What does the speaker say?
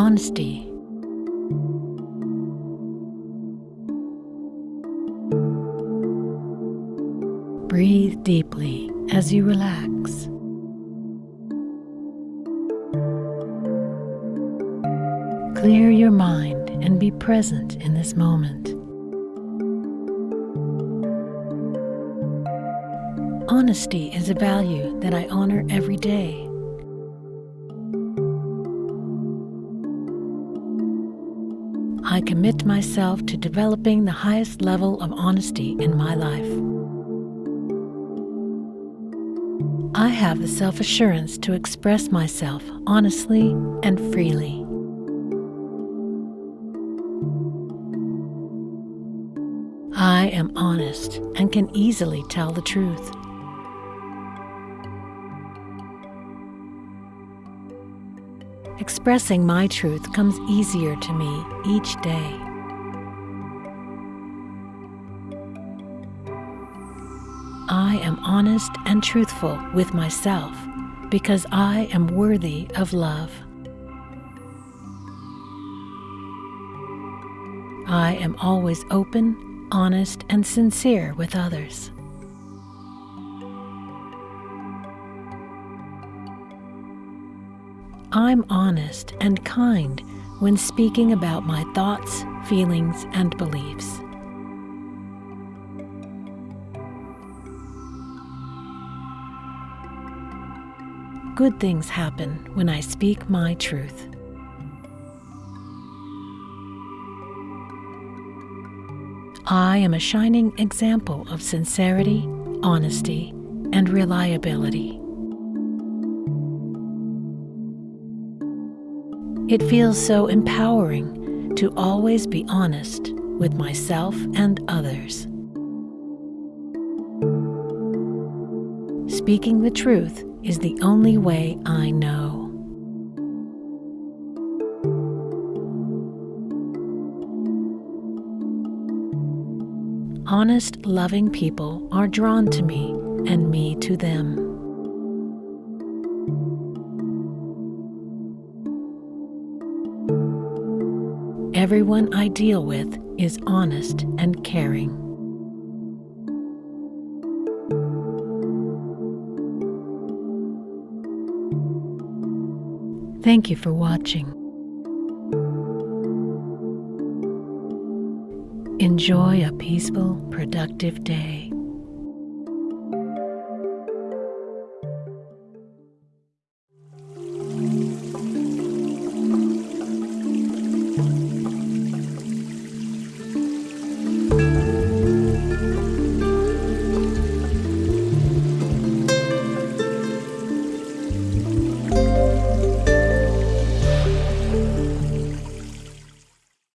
honesty. Breathe deeply as you relax. Clear your mind and be present in this moment. Honesty is a value that I honor every day. I commit myself to developing the highest level of honesty in my life. I have the self assurance to express myself honestly and freely. I am honest and can easily tell the truth. Expressing my truth comes easier to me each day. I am honest and truthful with myself because I am worthy of love. I am always open, honest, and sincere with others. I'm honest and kind when speaking about my thoughts, feelings, and beliefs. Good things happen when I speak my truth. I am a shining example of sincerity, honesty, and reliability. It feels so empowering to always be honest with myself and others. Speaking the truth is the only way I know. Honest, loving people are drawn to me and me to them. Everyone I deal with is honest and caring. Thank you for watching. Enjoy a peaceful, productive day.